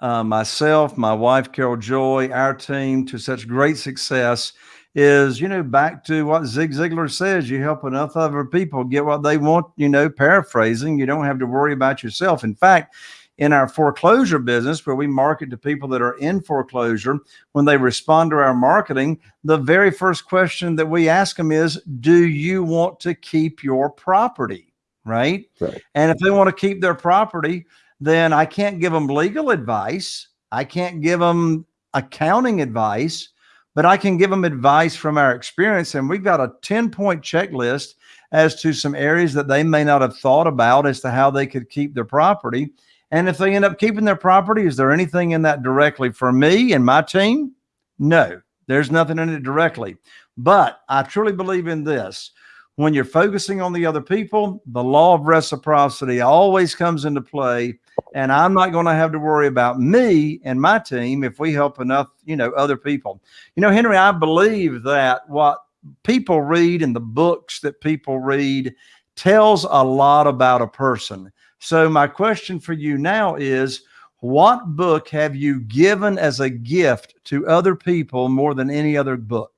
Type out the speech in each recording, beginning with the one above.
uh, myself, my wife, Carol Joy, our team to such great success is, you know, back to what Zig Ziglar says, you help enough other people get what they want, you know, paraphrasing, you don't have to worry about yourself. In fact, in our foreclosure business, where we market to people that are in foreclosure, when they respond to our marketing, the very first question that we ask them is, do you want to keep your property? Right. Right. And if they want to keep their property, then I can't give them legal advice. I can't give them accounting advice, but I can give them advice from our experience. And we've got a 10 point checklist as to some areas that they may not have thought about as to how they could keep their property. And if they end up keeping their property, is there anything in that directly for me and my team? No, there's nothing in it directly. But I truly believe in this. When you're focusing on the other people, the law of reciprocity always comes into play. And I'm not going to have to worry about me and my team if we help enough, you know, other people. You know, Henry, I believe that what people read in the books that people read tells a lot about a person. So my question for you now is, what book have you given as a gift to other people more than any other book?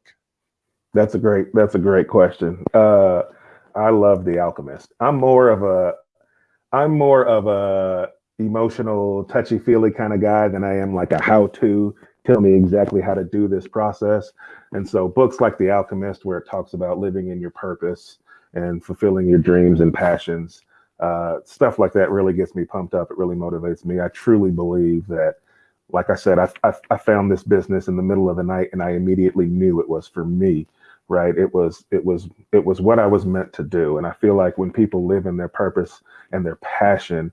That's a great, that's a great question. Uh, I love The Alchemist. I'm more of a, I'm more of a emotional, touchy feely kind of guy than I am like a how to tell me exactly how to do this process. And so books like The Alchemist, where it talks about living in your purpose and fulfilling your dreams and passions, uh, stuff like that really gets me pumped up. It really motivates me. I truly believe that, like I said, I, I, I found this business in the middle of the night and I immediately knew it was for me right? It was it was it was what i was meant to do. And i feel like when people live in their purpose and their passion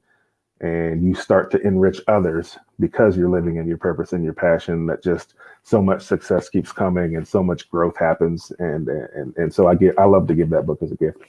and you start to enrich others because you're living in your purpose and your passion that just so much success keeps coming and so much growth happens. And and and so i get i love to give that book as a gift